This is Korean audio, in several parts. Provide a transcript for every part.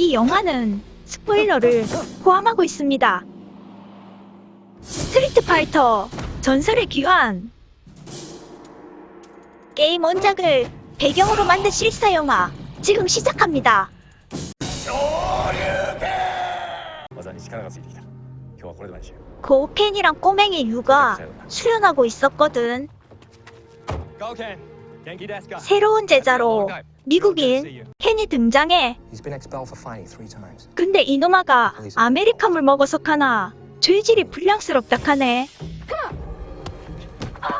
이 영화는 스포일러를 포함하고 있습니다. 스트리트 파이터 전설의 귀환 게임 원작을 배경으로 만든 실사 영화 지금 시작합니다. 고우켄이랑 꼬맹이 류가 수련하고 있었거든. 고우켄, 새로운 제자로 미국인 켄이 등장해. 근데 이놈아가 아메리카물 먹어서 카나 죄질이 불량스럽다 카네.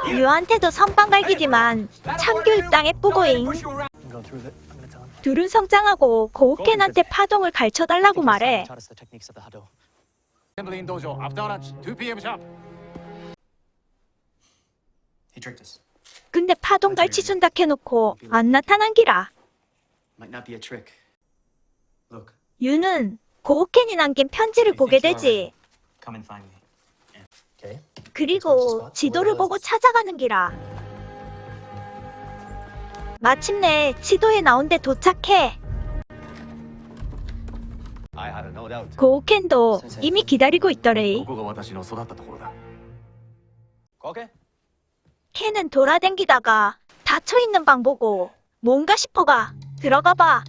유한테도 선빵갈기지만 참교육 땅에 뿌고잉. 둘은 성장하고 고우켄한테 파동을 갈쳐달라고 말해. tricked us. 근데 파동 가르치준다 해놓고 안 나타난 기라. Might not be a trick. Look, 유는 고켄이 남긴 편지를 보게 되지. come and find me. Okay. 그리고 지도를 보고 찾아가는 기라. 마침내 지도에 나온 데 도착해. I had no doubt 고켄도 이미 기다리고 있더래. 캔은 돌아댕기다가 닫혀있는 방 보고 뭔가 싶어가 들어가봐.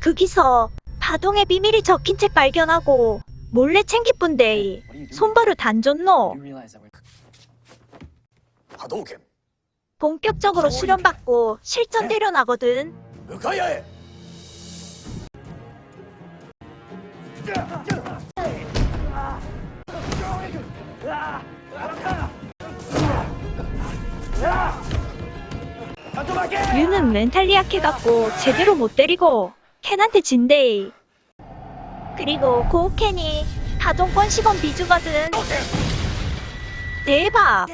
그 거기서 바동의 비밀이 적힌 책 발견하고 몰래 챙기뿐데이 손바로 단줬노. 본격적으로 수련받고 실전대려 나거든. 유는 멘탈리 약해갖고 제대로 못 때리고 켄한테 진대. 그리고 고켄이 파동권 시범 비주거든. 대박!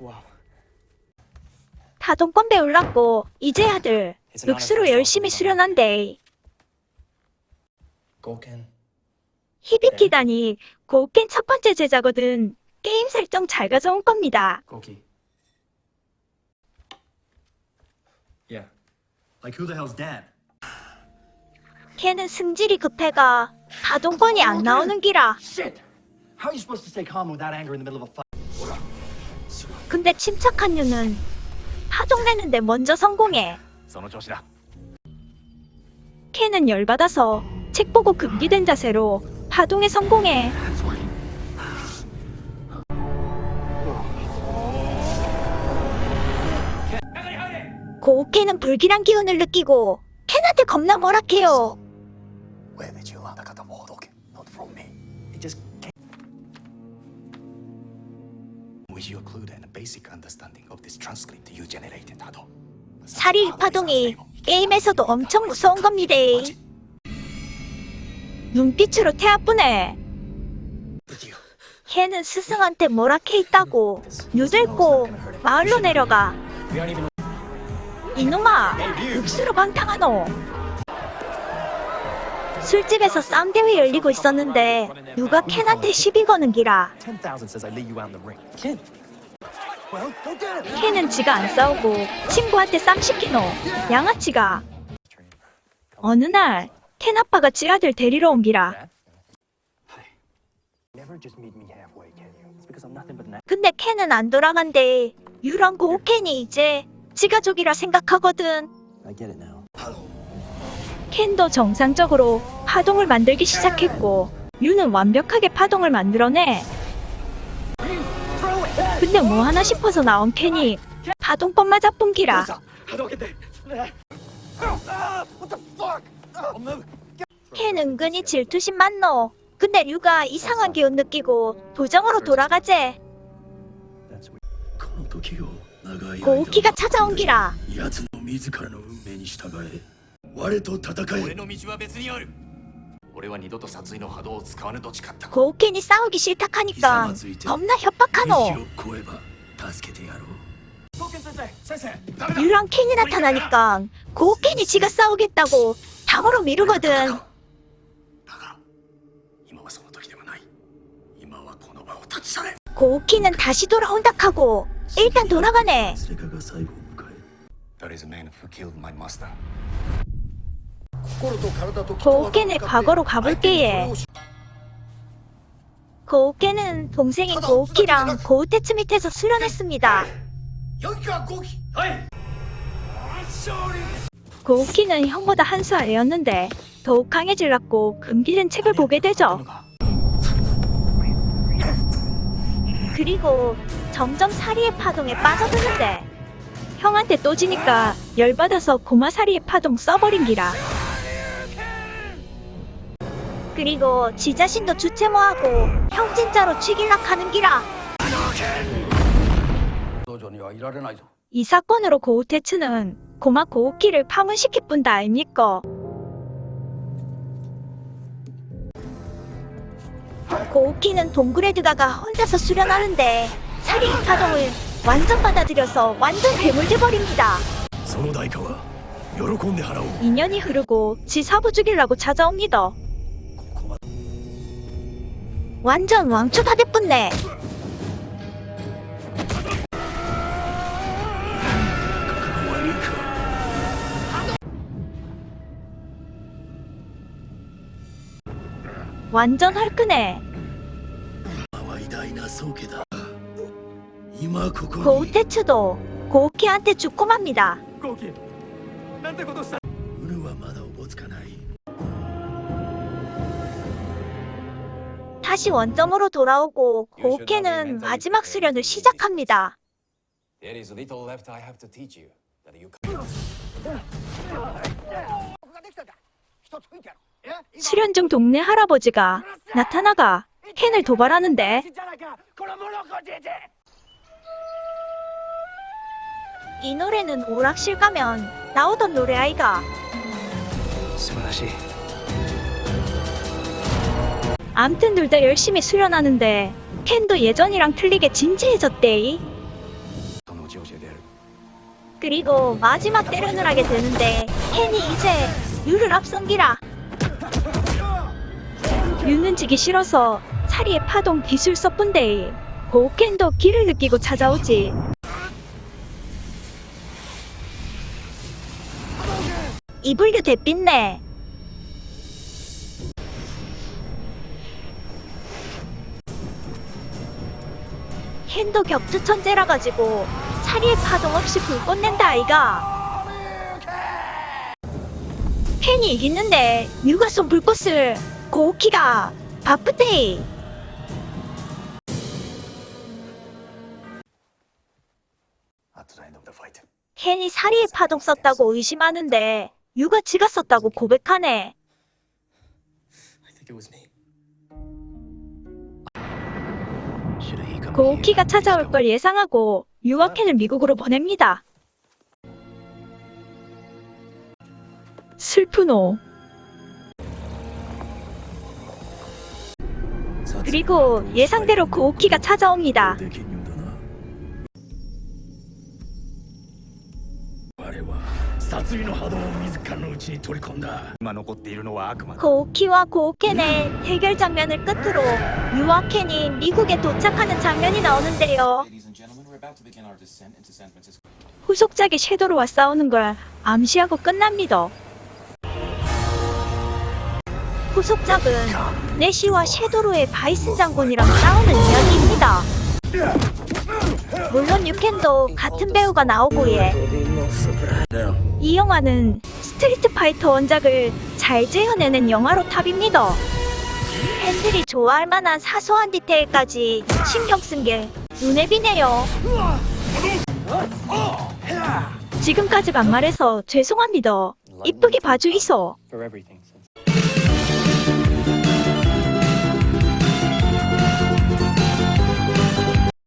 wow. 파동권 배울라고 이제 아들 육수로 열심히 수련한대. 히비키다니 고켄 첫 번째 제자거든. 게임 설정 잘 가져온 겁니다. Yeah. Like who the hell's dad? 걔는 승질이 급해가 가동권이 안 나오는 기라. Shit. How are you supposed to stay calm without anger in the middle of a fight? 근데 침착한 유는 파동 내는데 먼저 성공해. 선호조시다. 캔은 열받아서 책 보고 급기된 자세로 파동에 성공해. 고켄은 불길한 기운을 느끼고 켄한테 겁나 뭐락해요. Hado 사리 파동이 게임에서도 엄청 무서운 겁니다. 눈빛으로 태아쁘네. 걔는 스승한테 뭐라케 있다고 유들고 마을로 내려가. 이놈아, 육수로 방탕하노. 술집에서 싸움 대회 열리고 있었는데 누가 켄한테 시비 거는 기라. 10,000 says I lead you out in the ring. Ken. Well, go get it. 켄은 지가 안 싸우고 친구한테 쌈 시키노. 양아치가. 어느 날 켄 아빠가 지 아들 데리러 온 기라. 근데 켄은 안 돌아간대. 유랑 고켄이 이제 같이 가족이라 생각하거든. 캔도 정상적으로 파동을 만들기 시작했고 유는 완벽하게 파동을 만들어내. 근데 뭐 하나 싶어서 나온 캔이 파동법 맞아뿐기라. 캔 은근히 질투심 많노. 근데 류가 이상한 기운 느끼고 도정으로 돌아가재. That's weird. この時を長い間 고우키가 찾아온 기라. 奴の自らの運命に従え我と戦え俺の道は別にある俺は二度と殺意の波動を使わぬと誓った 고우켄이 싸우기 싫다 하니까 겁나 협박하노. 意を超えば助けてやろう Goken sensei! Sensei! 유랑 켄이 나타나니까 고우켄이 지가 싸우겠다고 당으로 미루거든. 그 오키는 다시 돌아온다 카고 일단 돌아가네. 그, 그, 그, 그 오키는 과거로 가볼게예. 그 오키는 동생인 고오키랑 고우테츠 밑에서 수련했습니다. 고오키는 형보다 한 수 아래였는데 더욱 강해질랐고 금기된 책을 보게 되죠. 그리고 점점 사리의 파동에 빠져드는데 형한테 또 지니까 열받아서 고마 사리의 파동 써버린 기라. 그리고 지 자신도 주체모하고 형 진짜로 죽일락 하는 기라. 이 사건으로 고우테츠는 고마 고우키를 파문시킬 뿐다 아닙니까? 고우키는 동그레드가가 혼자서 수련하는데 살인 파동을 완전 받아들여서 완전 괴물돼버립니다. 인연이 흐르고 지 사부 죽이려고 찾아옵니다. 완전 왕초 다 됐뿐네. 완전 헐크네. 속이다. 이마 그거. 고우테츠도 고우키한테 죽고 맙니다. 고기. 난데 것도 싸. 우리와 마다 오보츠카나이. 다시 원점으로 돌아오고 고우케는 마지막 수련을 시작합니다. There is little left I have to teach you that you. 수련 중 동네 할아버지가 나타나가 캔을 도발하는데 이 노래는 오락실 가면 나오던 노래 아이가. 암튼 둘 다 열심히 수련하는데 캔도 예전이랑 틀리게 진지해졌대이 그리고 마지막 때련을 하게 되는데 캔이 이제 유를 앞선기라. 유는 지기 싫어서 사리의 파동 기술 써뿐데이 고켄도 기를 느끼고 찾아오지. 이불교 대빛네. 켄도 격투 천재라 가지고 사리의 파동 없이 불꽃 낸다 아이가. 켄이 이기는데 누가 쏜 불꽃을 고우키가 바쁘대 켄이 사리의 파동 썼다고 의심하는데 유가 지가 썼다고 고백하네. 고우키가 찾아올 걸 예상하고 유와 켄을 미국으로 보냅니다. 슬프노 그리고 예상대로 고우키가 찾아옵니다 고우키와 고우켄의 대결 장면을 끝으로 유와 켄이 미국에 도착하는 장면이 나오는데요. 후속작이 섀도로와 싸우는 걸 암시하고 끝납니다. 후속작은 내시와 섀도로의 바이슨 장군이랑 싸우는 이야기입니다. 물론 유켄도 같은 배우가 나오고 예. 이 영화는 스트리트 파이터 원작을 잘 재현해낸 영화로 탑입니다. 팬들이 좋아할 만한 사소한 디테일까지 신경 쓴 게 눈에 비네요. 지금까지 반말해서 죄송합니다. 이쁘게 봐주이소.